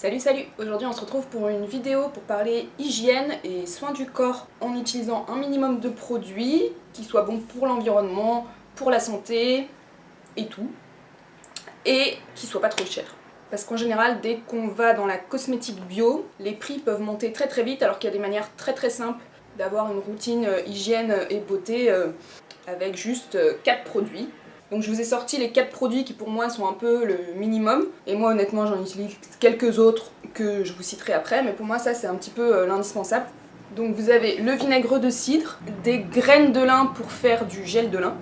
Salut salut Aujourd'hui on se retrouve pour une vidéo pour parler hygiène et soins du corps en utilisant un minimum de produits qui soient bons pour l'environnement, pour la santé et tout et qui soient pas trop chers. Parce qu'en général, dès qu'on va dans la cosmétique bio, les prix peuvent monter très très vite alors qu'il y a des manières très très simples d'avoir une routine euh, hygiène et beauté euh, avec juste 4 euh, produits. Donc je vous ai sorti les 4 produits qui pour moi sont un peu le minimum. Et moi honnêtement j'en utilise quelques autres que je vous citerai après. Mais pour moi ça c'est un petit peu l'indispensable. Donc vous avez le vinaigre de cidre, des graines de lin pour faire du gel de lin,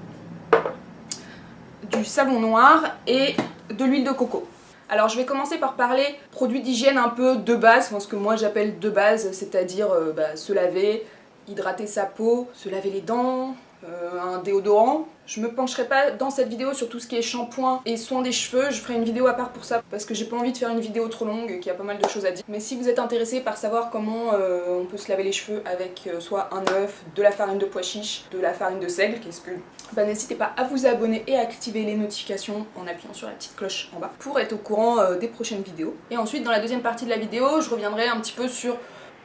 du savon noir et de l'huile de coco. Alors je vais commencer par parler produits d'hygiène un peu de base, ce que moi j'appelle de base, c'est-à-dire euh, bah, se laver, hydrater sa peau, se laver les dents, euh, un déodorant. Je me pencherai pas dans cette vidéo sur tout ce qui est shampoing et soin des cheveux, je ferai une vidéo à part pour ça parce que j'ai pas envie de faire une vidéo trop longue y a pas mal de choses à dire. Mais si vous êtes intéressé par savoir comment euh, on peut se laver les cheveux avec euh, soit un œuf, de la farine de pois chiche, de la farine de seigle, qu'est-ce que... Bah n'hésitez pas à vous abonner et à activer les notifications en appuyant sur la petite cloche en bas pour être au courant des prochaines vidéos. Et ensuite dans la deuxième partie de la vidéo, je reviendrai un petit peu sur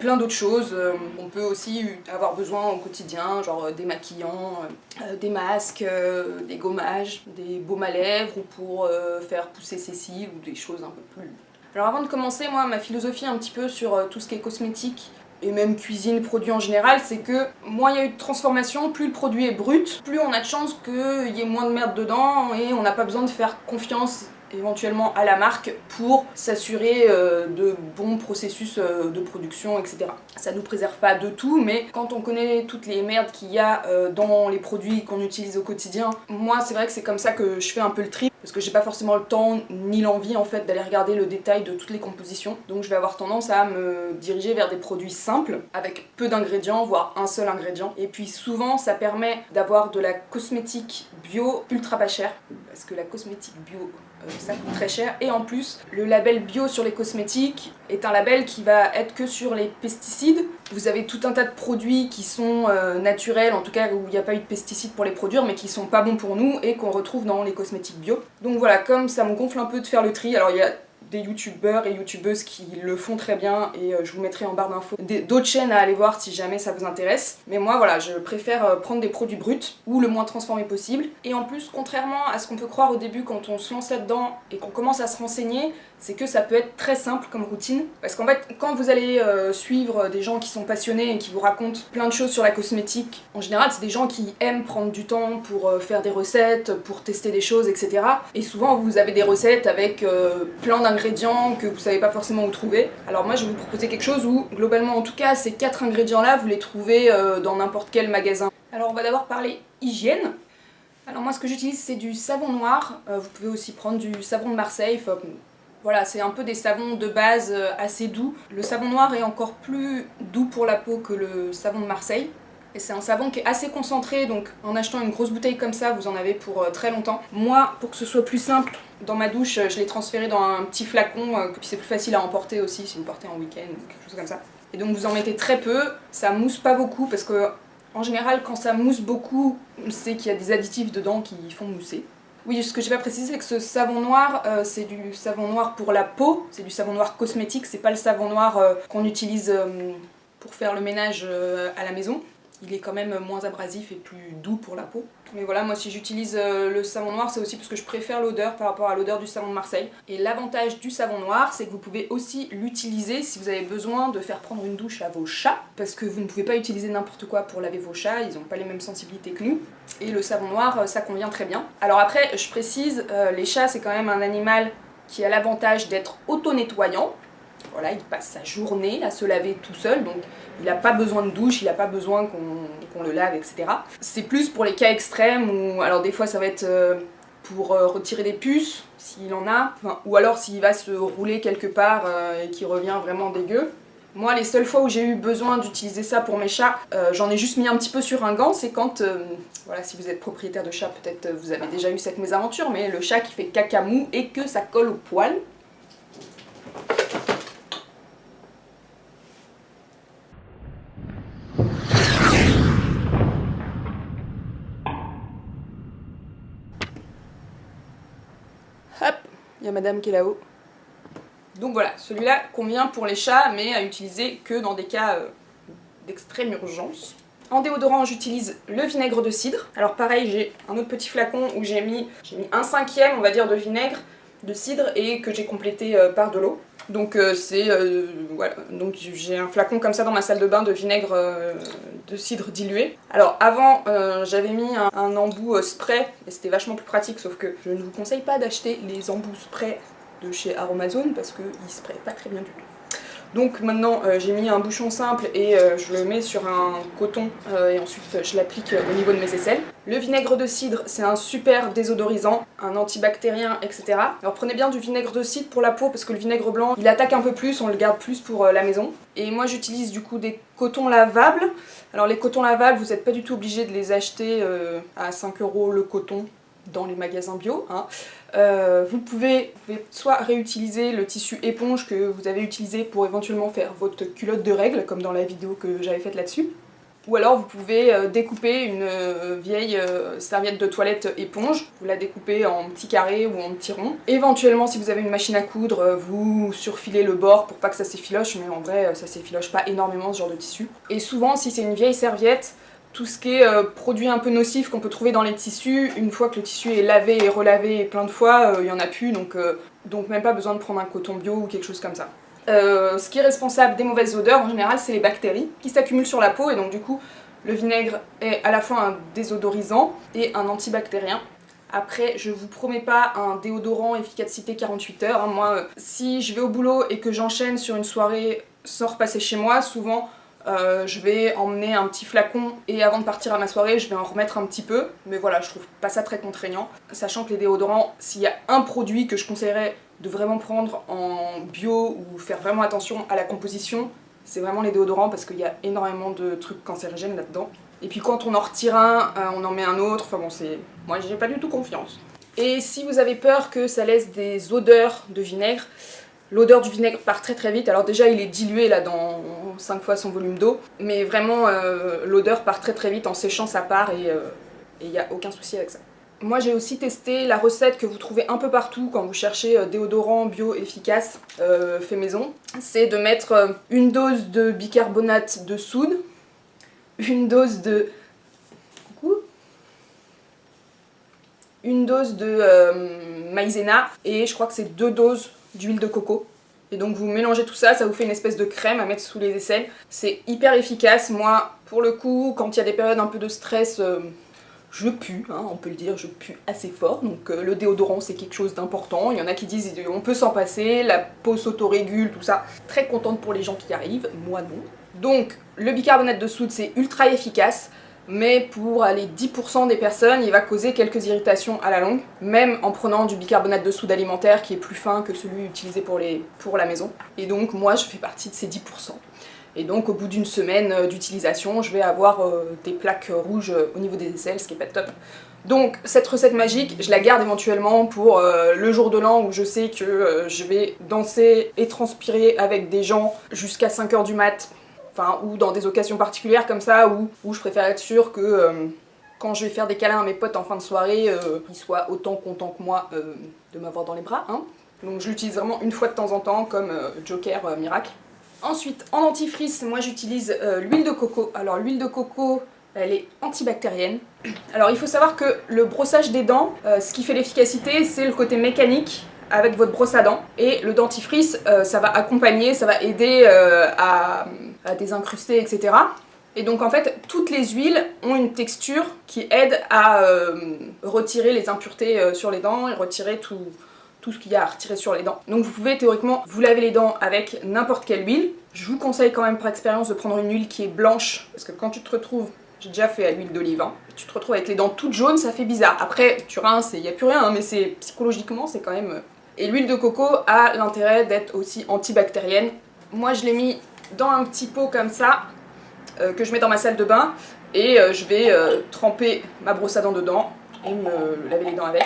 plein d'autres choses. Euh, on peut aussi avoir besoin au quotidien, genre euh, des maquillants, euh, des masques, des gommages, des baumes à lèvres ou pour faire pousser ses cils ou des choses un peu plus... Alors avant de commencer, moi, ma philosophie un petit peu sur tout ce qui est cosmétique et même cuisine, produit en général, c'est que moins il y a eu de transformation, plus le produit est brut, plus on a de chance qu'il y ait moins de merde dedans et on n'a pas besoin de faire confiance éventuellement à la marque pour s'assurer euh, de bons processus euh, de production, etc. Ça nous préserve pas de tout, mais quand on connaît toutes les merdes qu'il y a euh, dans les produits qu'on utilise au quotidien, moi c'est vrai que c'est comme ça que je fais un peu le tri, parce que j'ai pas forcément le temps ni l'envie en fait d'aller regarder le détail de toutes les compositions, donc je vais avoir tendance à me diriger vers des produits simples, avec peu d'ingrédients, voire un seul ingrédient, et puis souvent ça permet d'avoir de la cosmétique bio ultra pas chère, parce que la cosmétique bio euh, ça coûte très cher. Et en plus le label bio sur les cosmétiques est un label qui va être que sur les pesticides vous avez tout un tas de produits qui sont euh, naturels en tout cas où il n'y a pas eu de pesticides pour les produire mais qui sont pas bons pour nous et qu'on retrouve dans les cosmétiques bio donc voilà comme ça me gonfle un peu de faire le tri alors il y a des youtubeurs et youtubeuses qui le font très bien et euh, je vous mettrai en barre d'infos d'autres chaînes à aller voir si jamais ça vous intéresse. Mais moi voilà, je préfère euh, prendre des produits bruts ou le moins transformés possible. Et en plus, contrairement à ce qu'on peut croire au début quand on se lance là-dedans et qu'on commence à se renseigner, c'est que ça peut être très simple comme routine. Parce qu'en fait, quand vous allez euh, suivre des gens qui sont passionnés et qui vous racontent plein de choses sur la cosmétique, en général, c'est des gens qui aiment prendre du temps pour euh, faire des recettes, pour tester des choses, etc. Et souvent, vous avez des recettes avec euh, plein d'ingrédients que vous savez pas forcément où trouver. Alors moi, je vais vous proposer quelque chose où, globalement en tout cas, ces quatre ingrédients-là, vous les trouvez dans n'importe quel magasin. Alors on va d'abord parler hygiène. Alors moi ce que j'utilise c'est du savon noir, vous pouvez aussi prendre du savon de Marseille, voilà, c'est un peu des savons de base euh, assez doux. Le savon noir est encore plus doux pour la peau que le savon de Marseille. Et c'est un savon qui est assez concentré, donc en achetant une grosse bouteille comme ça, vous en avez pour euh, très longtemps. Moi, pour que ce soit plus simple, dans ma douche, je l'ai transféré dans un petit flacon, euh, puis c'est plus facile à emporter aussi si vous partez en week-end ou quelque chose comme ça. Et donc vous en mettez très peu, ça mousse pas beaucoup parce que en général quand ça mousse beaucoup, c'est qu'il y a des additifs dedans qui font mousser. Oui, ce que j'ai pas précisé, c'est que ce savon noir, euh, c'est du savon noir pour la peau, c'est du savon noir cosmétique, c'est pas le savon noir euh, qu'on utilise euh, pour faire le ménage à la maison il est quand même moins abrasif et plus doux pour la peau. Mais voilà, moi si j'utilise euh, le savon noir, c'est aussi parce que je préfère l'odeur par rapport à l'odeur du savon de Marseille. Et l'avantage du savon noir, c'est que vous pouvez aussi l'utiliser si vous avez besoin de faire prendre une douche à vos chats, parce que vous ne pouvez pas utiliser n'importe quoi pour laver vos chats, ils n'ont pas les mêmes sensibilités que nous. Et le savon noir, euh, ça convient très bien. Alors après, je précise, euh, les chats c'est quand même un animal qui a l'avantage d'être auto-nettoyant, voilà, il passe sa journée à se laver tout seul, donc il n'a pas besoin de douche, il n'a pas besoin qu'on le lave, etc. C'est plus pour les cas extrêmes où, alors des fois ça va être euh, pour euh, retirer des puces, s'il en a, ou alors s'il va se rouler quelque part euh, et qu'il revient vraiment dégueu. Moi, les seules fois où j'ai eu besoin d'utiliser ça pour mes chats, j'en ai juste mis un petit peu sur un gant, c'est quand, voilà, si vous êtes propriétaire de chat, peut-être vous avez déjà eu cette mésaventure, mais le chat qui fait caca mou et que ça colle au poil. Il y a madame qui est là-haut. Donc voilà, celui-là convient pour les chats, mais à utiliser que dans des cas euh, d'extrême urgence. En déodorant, j'utilise le vinaigre de cidre. Alors pareil, j'ai un autre petit flacon où j'ai mis, un cinquième, on va dire, de vinaigre de cidre et que j'ai complété euh, par de l'eau. Donc euh, c'est euh, voilà, donc j'ai un flacon comme ça dans ma salle de bain de vinaigre de cidre dilué. Alors avant j'avais mis un, embout spray et c'était vachement plus pratique sauf que je ne vous conseille pas d'acheter les embouts spray de chez Aromazone parce qu'ils sprayent pas très bien du tout. Donc maintenant euh, j'ai mis un bouchon simple et euh, je le mets sur un coton euh, et ensuite je l'applique au niveau de mes aisselles. Le vinaigre de cidre c'est un super désodorisant, un antibactérien etc. Alors prenez bien du vinaigre de cidre pour la peau parce que le vinaigre blanc il attaque un peu plus, on le garde plus pour la maison. Et moi j'utilise du coup des cotons lavables. Alors les cotons lavables vous n'êtes pas du tout obligé de les acheter à 5 euros le coton dans les magasins bio. Hein. Euh, vous, pouvez, soit réutiliser le tissu éponge que vous avez utilisé pour éventuellement faire votre culotte de règles, comme dans la vidéo que j'avais faite là-dessus. Ou alors vous pouvez euh, découper une euh, vieille serviette de toilette éponge, vous la découpez en petits carrés ou en petits ronds. Éventuellement si vous avez une machine à coudre, vous surfilez le bord pour pas que ça s'effiloche, mais en vrai ça s'effiloche pas énormément ce genre de tissu. Et souvent si c'est une vieille serviette, tout ce qui est euh, produit un peu nocif qu'on peut trouver dans les tissus, une fois que le tissu est lavé et relavé plein de fois, euh, il n'y en a plus, donc, euh, donc même pas besoin de prendre un coton bio ou quelque chose comme ça. ce qui est responsable des mauvaises odeurs, en général, c'est les bactéries qui s'accumulent sur la peau, et donc du coup, le vinaigre est à la fois un désodorisant et un antibactérien. Après, je vous promets pas un déodorant efficacité 48 heures. Hein. Moi, si je vais au boulot et que j'enchaîne sur une soirée sans repasser chez moi, souvent euh, je vais emmener un petit flacon et avant de partir à ma soirée je vais en remettre un petit peu. Mais voilà je trouve pas ça très contraignant. Sachant que les déodorants s'il y a un produit que je conseillerais de vraiment prendre en bio ou faire vraiment attention à la composition c'est vraiment les déodorants parce qu'il y a énormément de trucs cancérigènes là-dedans. Et puis quand on en retire un, euh, on en met un autre, enfin bon c'est... Moi j'ai pas du tout confiance. Et si vous avez peur que ça laisse des odeurs de vinaigre, L'odeur du vinaigre part très très vite, alors déjà il est dilué là dans 5 fois son volume d'eau, mais vraiment euh, l'odeur part très très vite en séchant sa part et il n'y a aucun souci avec ça. Moi j'ai aussi testé la recette que vous trouvez un peu partout quand vous cherchez euh, déodorant bio efficace euh, fait maison. C'est de mettre une dose de bicarbonate de soude, une dose de... Coucou Une dose de maïzena et je crois que c'est deux doses d'huile de coco. Et donc vous mélangez tout ça, ça vous fait une espèce de crème à mettre sous les aisselles. C'est hyper efficace. Moi, pour le coup, quand il y a des périodes un peu de stress, euh, je pue, hein, on peut le dire, je pue assez fort. Donc euh, le déodorant, c'est quelque chose d'important. Il y en a qui disent on peut s'en passer, la peau s'autorégule, tout ça. Très contente pour les gens qui arrivent, moi non. Donc le bicarbonate de soude, c'est ultra efficace mais pour les 10% des personnes, il va causer quelques irritations à la longue, même en prenant du bicarbonate de soude alimentaire qui est plus fin que celui utilisé pour, la maison. Et donc moi je fais partie de ces 10%. Et donc au bout d'une semaine euh, d'utilisation, je vais avoir euh, des plaques rouges euh, au niveau des aisselles, ce qui est pas top. Donc cette recette magique, je la garde éventuellement pour le jour de l'an où je sais que je vais danser et transpirer avec des gens jusqu'à 5h du mat enfin ou dans des occasions particulières comme ça où, où je préfère être sûre que euh, quand je vais faire des câlins à mes potes en fin de soirée, euh, ils soient autant contents que moi euh, de m'avoir dans les bras. Hein. Donc je l'utilise vraiment une fois de temps en temps comme Joker miracle. Ensuite, en dentifrice, moi j'utilise l'huile de coco. Alors l'huile de coco, elle est antibactérienne. Alors il faut savoir que le brossage des dents, ce qui fait l'efficacité, c'est le côté mécanique avec votre brosse à dents. Et le dentifrice, ça va accompagner, ça va aider à à désincruster, etc. Et donc en fait, toutes les huiles ont une texture qui aide à euh, retirer les impuretés euh, sur les dents et retirer tout, ce qu'il y a à retirer sur les dents. Donc vous pouvez théoriquement vous laver les dents avec n'importe quelle huile. Je vous conseille quand même par expérience de prendre une huile qui est blanche, parce que quand tu te retrouves, j'ai déjà fait à l'huile d'olive, hein, tu te retrouves avec les dents toutes jaunes, ça fait bizarre. Après, tu rinces il n'y a plus rien, hein, mais c'est psychologiquement, c'est quand même... Euh, et l'huile de coco a l'intérêt d'être aussi antibactérienne. Moi je l'ai mis dans un petit pot comme ça, euh, que je mets dans ma salle de bain, et euh, je vais euh, tremper ma brosse à dents dedans et me laver les dents avec.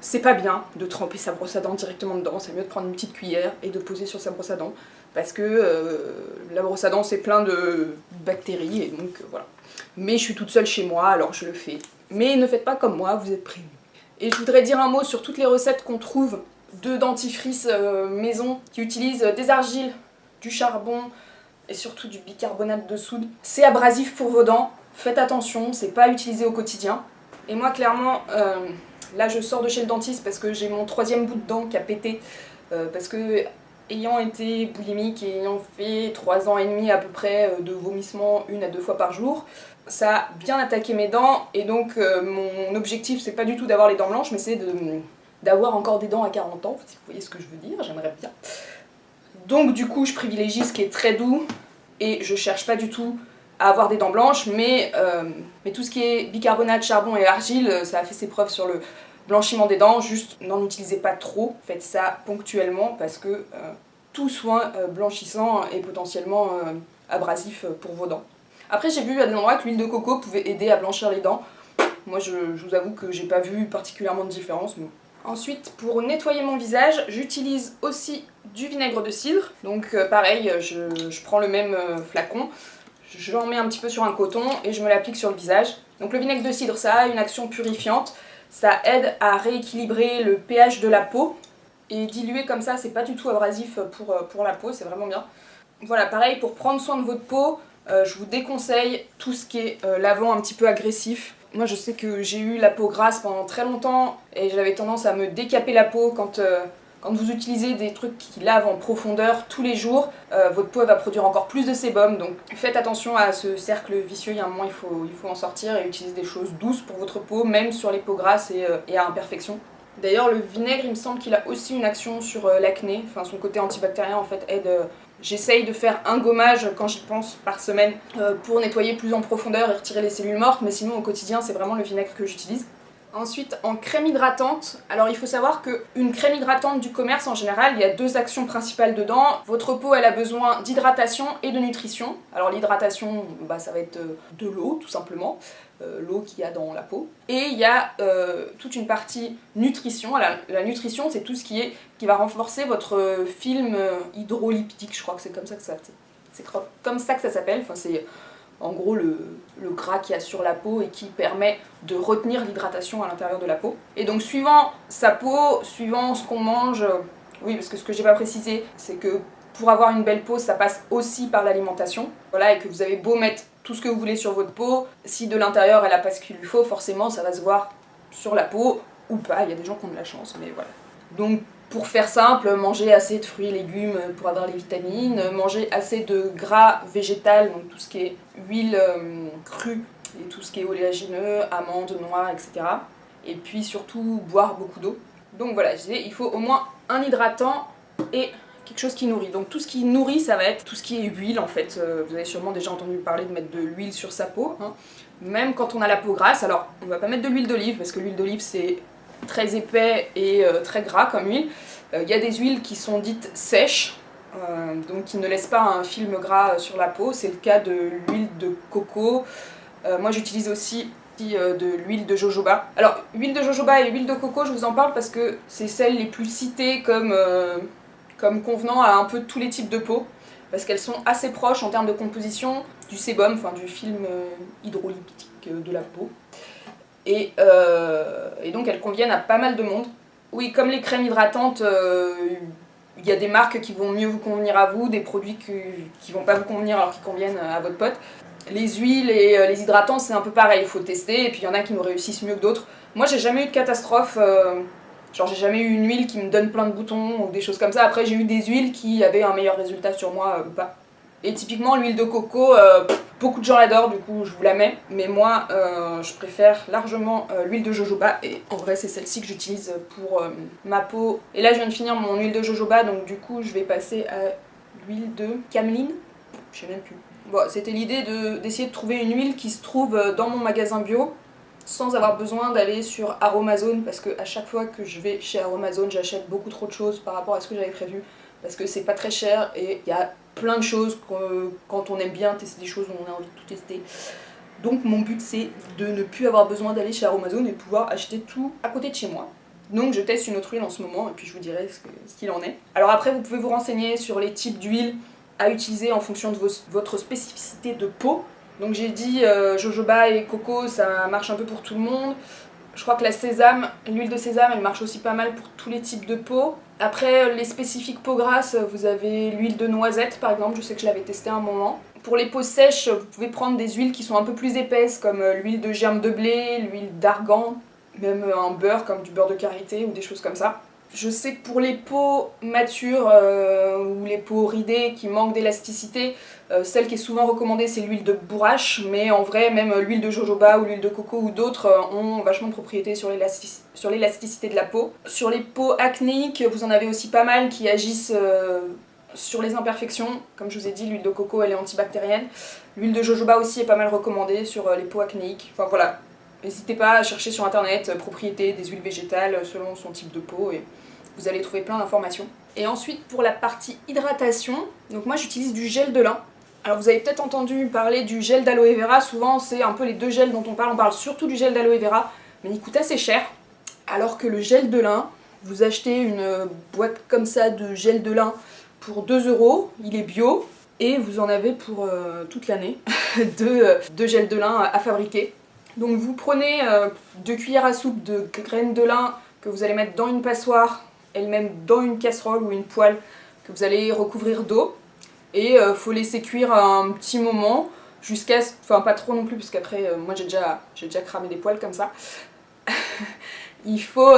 C'est pas bien de tremper sa brosse à dents directement dedans, c'est mieux de prendre une petite cuillère et de poser sur sa brosse à dents, parce que la brosse à dents c'est plein de bactéries, et donc voilà. Mais je suis toute seule chez moi, alors je le fais. Mais ne faites pas comme moi, vous êtes prévenus. Et je voudrais dire un mot sur toutes les recettes qu'on trouve de dentifrice maison qui utilise des argiles, du charbon et surtout du bicarbonate de soude. C'est abrasif pour vos dents, faites attention, c'est pas utilisé au quotidien. Et moi clairement, euh, là je sors de chez le dentiste parce que j'ai mon troisième bout de dent qui a pété. Euh, parce que ayant été boulimique et ayant fait 3 ans et demi à peu près de vomissements une à deux fois par jour, ça a bien attaqué mes dents et donc mon objectif c'est pas du tout d'avoir les dents blanches mais c'est d'avoir encore des dents à 40 ans, si vous voyez ce que je veux dire, j'aimerais bien. Donc du coup je privilégie ce qui est très doux et je cherche pas du tout à avoir des dents blanches, mais, euh, tout ce qui est bicarbonate, charbon et argile, euh, ça a fait ses preuves sur le blanchiment des dents, juste n'en utilisez pas trop, faites ça ponctuellement parce que euh, tout soin blanchissant est potentiellement abrasif pour vos dents. Après j'ai vu à des endroits que l'huile de coco pouvait aider à blanchir les dents, moi je, vous avoue que j'ai pas vu particulièrement de différence, Ensuite, pour nettoyer mon visage, j'utilise aussi du vinaigre de cidre. Donc euh, pareil, je, prends le même euh, flacon, j'en mets un petit peu sur un coton et je me l'applique sur le visage. Donc le vinaigre de cidre, ça a une action purifiante, ça aide à rééquilibrer le pH de la peau. Et dilué comme ça, c'est pas du tout abrasif pour, euh, pour la peau, c'est vraiment bien. Voilà, pareil, pour prendre soin de votre peau, je vous déconseille tout ce qui est lavant un petit peu agressif. Moi je sais que j'ai eu la peau grasse pendant très longtemps et j'avais tendance à me décaper la peau quand, euh, quand vous utilisez des trucs qui lavent en profondeur tous les jours, euh, votre peau va produire encore plus de sébum. Donc faites attention à ce cercle vicieux, il y a un moment il faut, il faut en sortir et utiliser des choses douces pour votre peau, même sur les peaux grasses et, euh, et à imperfection. D'ailleurs le vinaigre il me semble qu'il a aussi une action sur l'acné, enfin son côté antibactérien en fait aide J'essaye de faire un gommage quand j'y pense par semaine euh, pour nettoyer plus en profondeur et retirer les cellules mortes, mais sinon au quotidien c'est vraiment le vinaigre que j'utilise. Ensuite, en crème hydratante, alors il faut savoir qu'une crème hydratante du commerce en général, il y a deux actions principales dedans. Votre peau, elle a besoin d'hydratation et de nutrition. Alors l'hydratation, bah, ça va être de l'eau tout simplement, euh, l'eau qu'il y a dans la peau. Et il y a euh, toute une partie nutrition. La, la nutrition, c'est tout ce qui, est, qui va renforcer votre film hydroliptique, je crois que c'est comme ça que ça, s'appelle. Enfin, c'est en gros le, gras qu'il y a sur la peau et qui permet de retenir l'hydratation à l'intérieur de la peau. Et donc suivant sa peau, suivant ce qu'on mange, oui parce que ce que j'ai pas précisé c'est que pour avoir une belle peau ça passe aussi par l'alimentation. Voilà et que vous avez beau mettre tout ce que vous voulez sur votre peau, si de l'intérieur elle a pas ce qu'il lui faut forcément ça va se voir sur la peau ou pas, il y a des gens qui ont de la chance mais voilà. Donc pour faire simple, manger assez de fruits et légumes pour avoir les vitamines, manger assez de gras végétal, donc tout ce qui est huile euh, crue et tout ce qui est oléagineux, amandes, noix, etc. Et puis surtout boire beaucoup d'eau. Donc voilà, je disais, il faut au moins un hydratant et quelque chose qui nourrit. Donc tout ce qui nourrit, ça va être tout ce qui est huile en fait. Euh, vous avez sûrement déjà entendu parler de mettre de l'huile sur sa peau. Hein. Même quand on a la peau grasse, alors on va pas mettre de l'huile d'olive parce que l'huile d'olive c'est très épais et euh, très gras comme huile. Euh, il y a des huiles qui sont dites sèches, euh, donc qui ne laissent pas un film gras sur la peau. C'est le cas de l'huile de coco. moi j'utilise aussi de l'huile de jojoba. Alors, huile de jojoba et huile de coco, je vous en parle parce que c'est celles les plus citées comme, comme convenant à un peu tous les types de peau parce qu'elles sont assez proches en termes de composition du sébum, enfin du film hydrolytique de la peau. Euh, et, donc elles conviennent à pas mal de monde. Oui, comme les crèmes hydratantes, euh, il y a des marques qui vont mieux vous convenir à vous, des produits qui, qui vont pas vous convenir alors qu'ils conviennent à votre pote. Les huiles et euh, les hydratants, c'est un peu pareil, il faut tester, et puis il y en a qui nous réussissent mieux que d'autres. Moi, j'ai jamais eu de catastrophe, genre j'ai jamais eu une huile qui me donne plein de boutons ou des choses comme ça. Après, j'ai eu des huiles qui avaient un meilleur résultat sur moi ou pas. Et typiquement, l'huile de coco, Beaucoup de gens l'adorent, du coup je vous la mets, mais moi euh, je préfère largement euh, l'huile de jojoba et en vrai c'est celle-ci que j'utilise pour euh, ma peau. Et là je viens de finir mon huile de jojoba donc du coup je vais passer à l'huile de cameline, je sais même plus. Bon, c'était l'idée d'essayer de, trouver une huile qui se trouve dans mon magasin bio sans avoir besoin d'aller sur Aromazone parce que à chaque fois que je vais chez Aromazone j'achète beaucoup trop de choses par rapport à ce que j'avais prévu parce que c'est pas très cher et il y a plein de choses quand on aime bien tester des choses, on a envie de tout tester. Donc mon but c'est de ne plus avoir besoin d'aller chez Aromazone et de pouvoir acheter tout à côté de chez moi. Donc je teste une autre huile en ce moment et puis je vous dirai ce qu'il en est. Alors après vous pouvez vous renseigner sur les types d'huile à utiliser en fonction de votre spécificité de peau. Donc j'ai dit euh, jojoba et coco ça marche un peu pour tout le monde. Je crois que la sésame, l'huile de sésame, elle marche aussi pas mal pour tous les types de peau. Après, les spécifiques peau grasse, vous avez l'huile de noisette par exemple, je sais que je l'avais testé un moment. Pour les peaux sèches, vous pouvez prendre des huiles qui sont un peu plus épaisses, comme euh, l'huile de germe de blé, l'huile d'argan, même un beurre comme du beurre de karité ou des choses comme ça. Je sais que pour les peaux matures euh, ou les peaux ridées qui manquent d'élasticité, euh, celle qui est souvent recommandée c'est l'huile de bourrache, mais en vrai même l'huile de jojoba ou l'huile de coco ou d'autres euh, ont vachement de propriétés sur l'élasticité de la peau. Sur les peaux acnéiques, vous en avez aussi pas mal qui agissent sur les imperfections. Comme je vous ai dit, l'huile de coco elle est antibactérienne. L'huile de jojoba aussi est pas mal recommandée sur les peaux acnéiques. Enfin voilà, N'hésitez pas à chercher sur internet euh, propriétés des huiles végétales euh, selon son type de peau et vous allez trouver plein d'informations. Et ensuite pour la partie hydratation, donc moi j'utilise du gel de lin. Alors vous avez peut-être entendu parler du gel d'aloe vera, souvent c'est un peu les deux gels dont on parle, on parle surtout du gel d'aloe vera, mais il coûte assez cher. Alors que le gel de lin, vous achetez une euh, boîte comme ça de gel de lin pour 2 euros, il est bio, et vous en avez pour toute l'année de, de gel de lin à fabriquer. Donc vous prenez euh, deux cuillères à soupe de graines de lin que vous allez mettre dans une passoire, elle-même dans une casserole ou une poêle que vous allez recouvrir d'eau. Et il euh, faut laisser cuire un petit moment jusqu'à... Enfin pas trop non plus parce qu'après euh, moi j'ai déjà, déjà cramé des poils comme ça. il faut...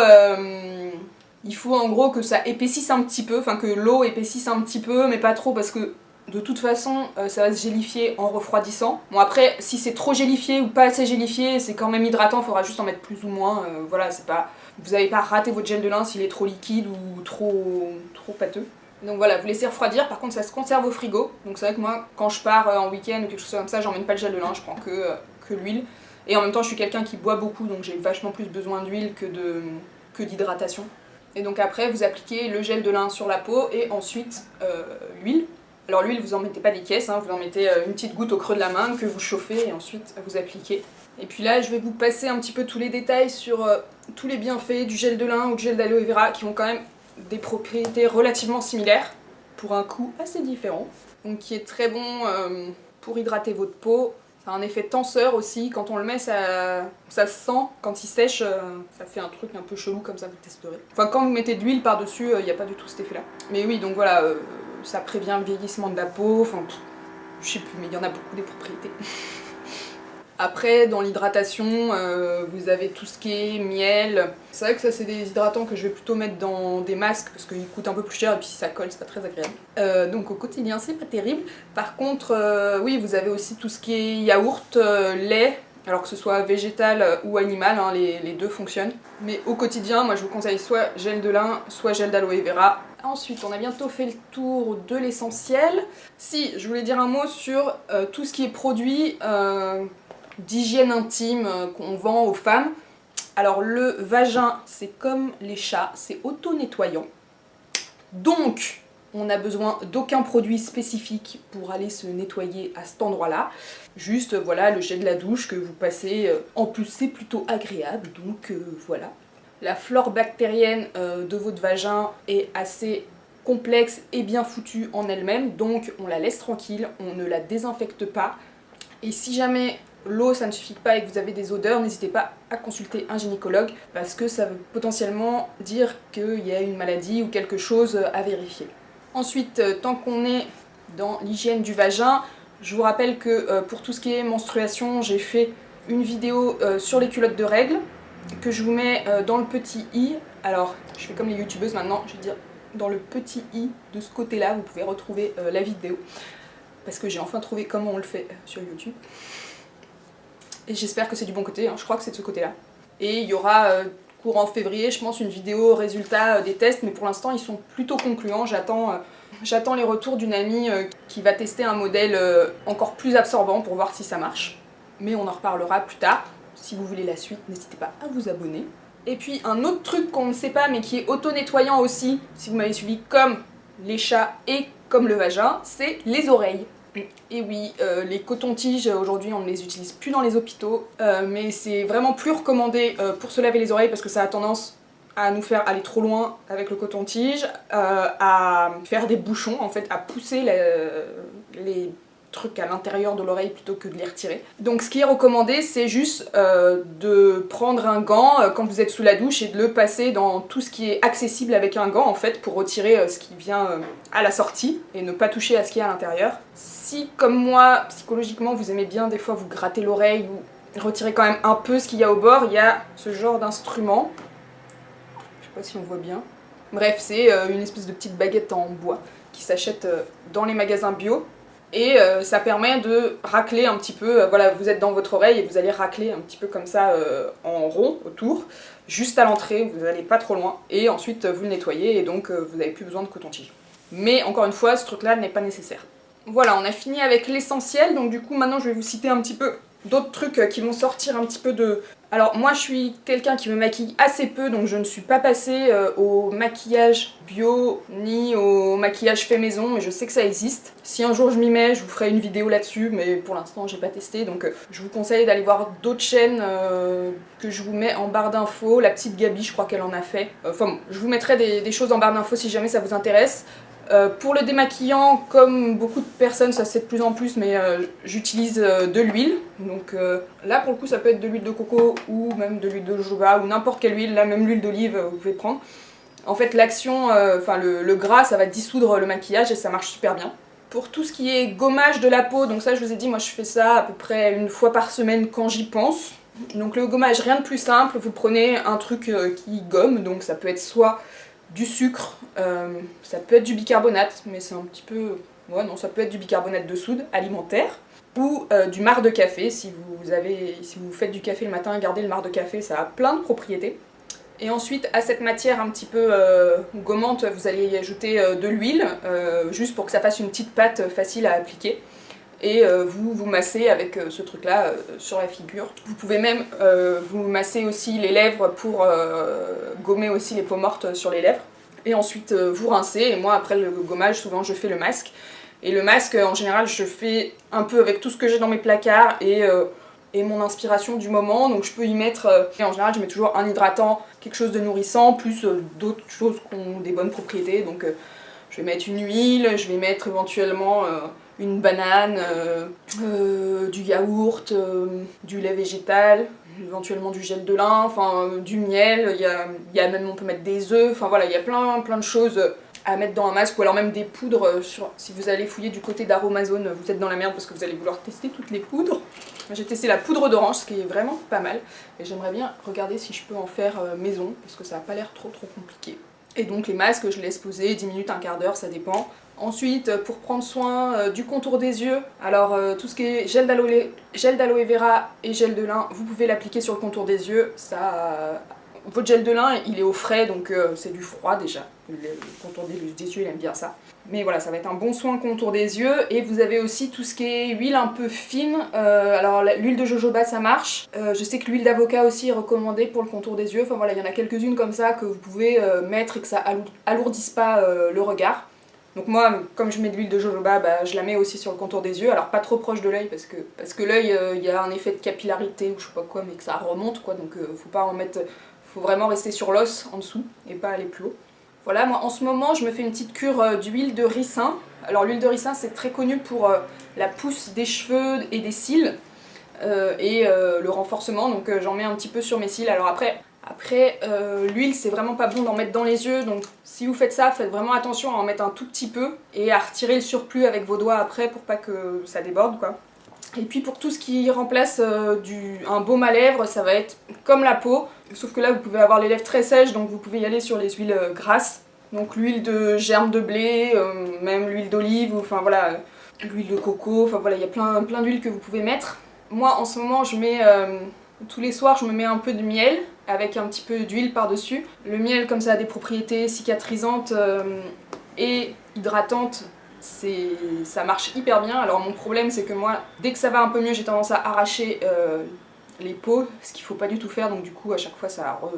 il faut en gros que ça épaississe un petit peu, enfin que l'eau épaississe un petit peu, mais pas trop parce que de toute façon, euh, ça va se gélifier en refroidissant. Bon après, si c'est trop gélifié ou pas assez gélifié, c'est quand même hydratant, il faudra juste en mettre plus ou moins. Euh, voilà, c'est pas... Vous n'avez pas raté votre gel de lin s'il est trop liquide ou trop, trop pâteux. Donc voilà, vous laissez refroidir, par contre ça se conserve au frigo. Donc c'est vrai que moi, quand je pars euh, en week-end ou quelque chose comme ça, j'emmène pas le gel de lin, je prends que, l'huile. Et en même temps, je suis quelqu'un qui boit beaucoup, donc j'ai vachement plus besoin d'huile que d'hydratation. Que et donc après, vous appliquez le gel de lin sur la peau et ensuite l'huile. Alors l'huile, vous en mettez pas des caisses, hein, vous en mettez euh, une petite goutte au creux de la main que vous chauffez et ensuite vous appliquez. Et puis là, je vais vous passer un petit peu tous les détails sur euh, tous les bienfaits du gel de lin ou du gel d'aloe vera qui ont quand même des propriétés relativement similaires pour un coût assez différent. Donc qui est très bon euh, pour hydrater votre peau. Ça a un effet tenseur aussi, quand on le met ça, ça se sent, quand il sèche ça fait un truc un peu chelou comme ça, vous testerez. Enfin quand vous mettez de l'huile par dessus, il n'y a pas du tout cet effet là. Mais oui donc voilà, ça prévient le vieillissement de la peau, enfin je sais plus mais il y en a beaucoup des propriétés. Après, dans l'hydratation, euh, vous avez tout ce qui est miel. C'est vrai que ça, c'est des hydratants que je vais plutôt mettre dans des masques parce qu'ils coûtent un peu plus cher et puis si ça colle, c'est pas très agréable. Euh, donc au quotidien, c'est pas terrible. Par contre, euh, oui, vous avez aussi tout ce qui est yaourt, lait, alors que ce soit végétal ou animal, hein, les, deux fonctionnent. Mais au quotidien, moi je vous conseille soit gel de lin, soit gel d'aloe vera. Ensuite, on a bientôt fait le tour de l'essentiel. Si, je voulais dire un mot sur tout ce qui est produit d'hygiène intime euh, qu'on vend aux femmes. Alors le vagin, c'est comme les chats, c'est auto-nettoyant. Donc, on n'a besoin d'aucun produit spécifique pour aller se nettoyer à cet endroit-là. Juste, voilà, le gel de la douche que vous passez. En plus, c'est plutôt agréable, donc voilà. La flore bactérienne euh, de votre vagin est assez complexe et bien foutue en elle-même, donc on la laisse tranquille, on ne la désinfecte pas. Et si jamais l'eau ça ne suffit pas et que vous avez des odeurs, n'hésitez pas à consulter un gynécologue parce que ça veut potentiellement dire qu'il y a une maladie ou quelque chose à vérifier. Ensuite, euh, tant qu'on est dans l'hygiène du vagin, je vous rappelle que euh, pour tout ce qui est menstruation, j'ai fait une vidéo sur les culottes de règles que je vous mets euh, dans le petit i. Alors, je fais comme les youtubeuses maintenant, je vais dire dans le petit i de ce côté-là, vous pouvez retrouver euh, la vidéo. Parce que j'ai enfin trouvé comment on le fait euh, sur YouTube. Et j'espère que c'est du bon côté, hein. je crois que c'est de ce côté-là. Et il y aura courant février, je pense, une vidéo résultat des tests, mais pour l'instant ils sont plutôt concluants. J'attends j'attends les retours d'une amie qui va tester un modèle encore plus absorbant pour voir si ça marche. Mais on en reparlera plus tard. Si vous voulez la suite, n'hésitez pas à vous abonner. Et puis un autre truc qu'on ne sait pas mais qui est auto-nettoyant aussi, si vous m'avez suivi comme les chats et comme le vagin, c'est les oreilles. Et oui, euh, les cotons-tiges, aujourd'hui on ne les utilise plus dans les hôpitaux, euh, mais c'est vraiment plus recommandé euh, pour se laver les oreilles parce que ça a tendance à nous faire aller trop loin avec le coton-tige, à faire des bouchons en fait, à pousser les trucs à l'intérieur de l'oreille plutôt que de les retirer. Donc ce qui est recommandé c'est juste euh, de prendre un gant euh, quand vous êtes sous la douche et de le passer dans tout ce qui est accessible avec un gant en fait pour retirer euh, ce qui vient à la sortie et ne pas toucher à ce qui est à l'intérieur. Si comme moi psychologiquement vous aimez bien des fois vous gratter l'oreille ou retirer quand même un peu ce qu'il y a au bord, il y a ce genre d'instrument. Je sais pas si on voit bien. Bref, c'est une espèce de petite baguette en bois qui s'achète dans les magasins bio et euh, ça permet de racler un petit peu, euh, voilà vous êtes dans votre oreille et vous allez racler un petit peu comme ça euh, en rond autour, juste à l'entrée, vous n'allez pas trop loin, et ensuite vous le nettoyez et donc vous n'avez plus besoin de coton-tige. Mais encore une fois, ce truc là n'est pas nécessaire. Voilà, on a fini avec l'essentiel, donc du coup maintenant je vais vous citer un petit peu d'autres trucs qui vont sortir un petit peu de, alors moi je suis quelqu'un qui me maquille assez peu donc je ne suis pas passée euh, au maquillage bio ni au maquillage fait maison mais je sais que ça existe. Si un jour je m'y mets je vous ferai une vidéo là-dessus mais pour l'instant j'ai pas testé donc euh, je vous conseille d'aller voir d'autres chaînes euh, que je vous mets en barre d'infos. La petite Gabi je crois qu'elle en a fait. Enfin bon, je vous mettrai des, des choses en barre d'infos si jamais ça vous intéresse. Euh, pour le démaquillant, comme beaucoup de personnes, ça c'est de plus en plus, mais euh, j'utilise euh, de l'huile. Donc là pour le coup ça peut être de l'huile de coco ou même de l'huile de jojoba ou n'importe quelle huile, là même l'huile d'olive vous pouvez prendre. En fait l'action, enfin le, gras ça va dissoudre le maquillage et ça marche super bien. Pour tout ce qui est gommage de la peau, donc ça je vous ai dit, moi je fais ça à peu près une fois par semaine quand j'y pense. Donc le gommage, rien de plus simple, vous prenez un truc qui gomme, donc ça peut être soit du sucre, euh, ça peut être du bicarbonate, mais c'est un petit peu... Ouais, non, ça peut être du bicarbonate de soude alimentaire, ou euh, du marc de café, si vous, avez, si vous faites du café le matin, gardez le marc de café, ça a plein de propriétés. Et ensuite, à cette matière un petit peu euh, gommante, vous allez y ajouter de l'huile, juste pour que ça fasse une petite pâte facile à appliquer et vous vous massez avec ce truc là sur la figure. Vous pouvez même vous masser aussi les lèvres pour gommer aussi les peaux mortes sur les lèvres. Et ensuite euh, vous rincez. Et moi après le gommage souvent je fais le masque. Et le masque en général je fais un peu avec tout ce que j'ai dans mes placards et, euh, et, mon inspiration du moment. Donc je peux y mettre, euh, et en général je mets toujours un hydratant, quelque chose de nourrissant plus d'autres choses qui ont des bonnes propriétés. Donc je vais mettre une huile, je vais mettre éventuellement une banane, du yaourt, du lait végétal, éventuellement du gel de lin, euh, du miel, il y a, a, même on peut mettre des œufs, enfin voilà, il y a plein plein de choses à mettre dans un masque ou alors même des poudres, euh, si vous allez fouiller du côté d'Aromazone, vous êtes dans la merde parce que vous allez vouloir tester toutes les poudres. J'ai testé la poudre d'orange, ce qui est vraiment pas mal, et j'aimerais bien regarder si je peux en faire euh, maison, parce que ça n'a pas l'air trop trop compliqué. Et donc les masques, je laisse poser 10 minutes, un quart d'heure, ça dépend. Ensuite, euh, pour prendre soin euh, du contour des yeux, alors euh, tout ce qui est gel d'aloe vera et gel de lin, vous pouvez l'appliquer sur le contour des yeux. Votre gel de lin, il est au frais, donc c'est du froid déjà. Le, contour des, yeux, il aime bien ça. Mais voilà, ça va être un bon soin contour des yeux. Et vous avez aussi tout ce qui est huile un peu fine. alors l'huile de jojoba, ça marche. je sais que l'huile d'avocat aussi est recommandée pour le contour des yeux. Enfin voilà, il y en a quelques-unes comme ça que vous pouvez mettre et que ça alourdisse pas le regard. Donc moi, comme je mets de l'huile de jojoba, bah, je la mets aussi sur le contour des yeux, alors pas trop proche de l'œil parce que, parce l'œil, euh, il y a un effet de capillarité ou je sais pas quoi, mais que ça remonte quoi, donc euh, faut pas en mettre, faut vraiment rester sur l'os en dessous et pas aller plus haut. Voilà, moi en ce moment je me fais une petite cure euh, d'huile de ricin. Alors l'huile de ricin c'est très connu pour la pousse des cheveux et des cils et le renforcement, donc j'en mets un petit peu sur mes cils. Alors après, après, euh, l'huile, c'est vraiment pas bon d'en mettre dans les yeux, donc si vous faites ça, faites vraiment attention à en mettre un tout petit peu et à retirer le surplus avec vos doigts après pour pas que ça déborde, quoi. Et puis pour tout ce qui remplace euh, un baume à lèvres, ça va être comme la peau, sauf que là vous pouvez avoir les lèvres très sèches, donc vous pouvez y aller sur les huiles euh, grasses. Donc l'huile de germe de blé, même l'huile d'olive, enfin voilà, l'huile de coco, enfin voilà, il y a plein, plein d'huiles que vous pouvez mettre. Moi en ce moment je mets, tous les soirs je me mets un peu de miel, avec un petit peu d'huile par-dessus. Le miel, comme ça a des propriétés cicatrisantes euh, et hydratantes, ça marche hyper bien. Alors mon problème, c'est que moi, dès que ça va un peu mieux, j'ai tendance à arracher euh, les peaux, ce qu'il faut pas du tout faire, donc du coup, à chaque fois, ça, re,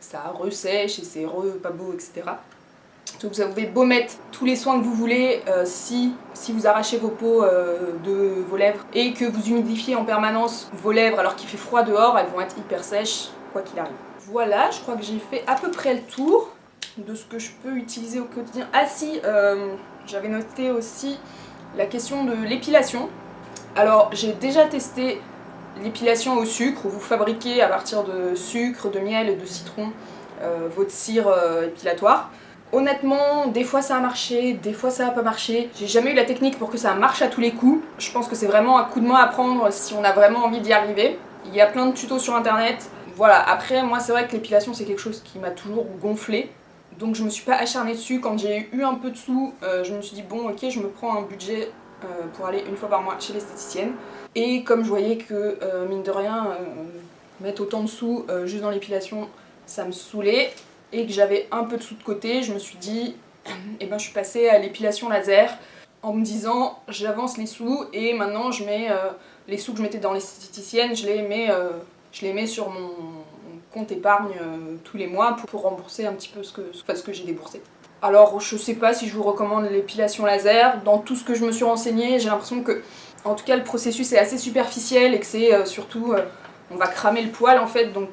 ça ressèche et c'est re pas beau, etc. Donc vous pouvez beau mettre tous les soins que vous voulez, euh, si, si vous arrachez vos peaux de vos lèvres et que vous humidifiez en permanence vos lèvres alors qu'il fait froid dehors, elles vont être hyper sèches quoi qu'il arrive. Voilà, je crois que j'ai fait à peu près le tour de ce que je peux utiliser au quotidien. Ah si, euh, j'avais noté aussi la question de l'épilation. Alors j'ai déjà testé l'épilation au sucre, vous fabriquez à partir de sucre, de miel et de citron euh, votre cire euh, épilatoire. Honnêtement, des fois ça a marché, des fois ça a pas marché. J'ai jamais eu la technique pour que ça marche à tous les coups. Je pense que c'est vraiment un coup de main à prendre si on a vraiment envie d'y arriver. Il y a plein de tutos sur internet. Voilà, après moi c'est vrai que l'épilation c'est quelque chose qui m'a toujours gonflé. Donc je me suis pas acharnée dessus. Quand j'ai eu un peu de sous, euh, je me suis dit bon ok je me prends un budget pour aller une fois par mois chez l'esthéticienne. Et comme je voyais que mine de rien, mettre autant de sous juste dans l'épilation, ça me saoulait et que j'avais un peu de sous de côté, je me suis dit, et eh ben je suis passée à l'épilation laser en me disant j'avance les sous et maintenant je mets euh, les sous que je mettais dans l'esthéticienne, je les mets, euh, je les mets sur mon compte épargne euh, tous les mois pour, rembourser un petit peu ce que, j'ai déboursé. Alors je sais pas si je vous recommande l'épilation laser, dans tout ce que je me suis renseignée, j'ai l'impression que en tout cas le processus est assez superficiel et que c'est surtout on va cramer le poil en fait donc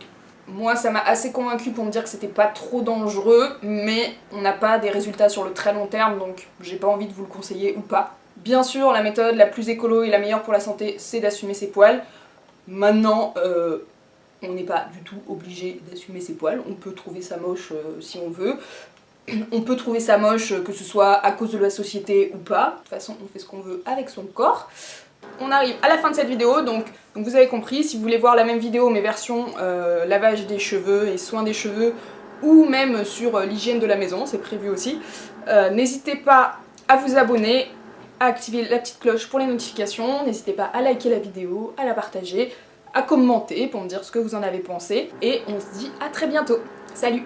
moi, ça m'a assez convaincu pour me dire que c'était pas trop dangereux, mais on n'a pas des résultats sur le très long terme, donc j'ai pas envie de vous le conseiller ou pas. Bien sûr, la méthode la plus écolo et la meilleure pour la santé, c'est d'assumer ses poils. Maintenant, euh, on n'est pas du tout obligé d'assumer ses poils, on peut trouver ça moche euh, si on veut. On peut trouver ça moche que ce soit à cause de la société ou pas. De toute façon, on fait ce qu'on veut avec son corps on arrive à la fin de cette vidéo, donc, vous avez compris, si vous voulez voir la même vidéo mais version euh, lavage des cheveux et soins des cheveux, ou même sur euh, l'hygiène de la maison, c'est prévu aussi, euh, n'hésitez pas à vous abonner, à activer la petite cloche pour les notifications, n'hésitez pas à liker la vidéo, à la partager, à commenter pour me dire ce que vous en avez pensé, et on se dit à très bientôt. Salut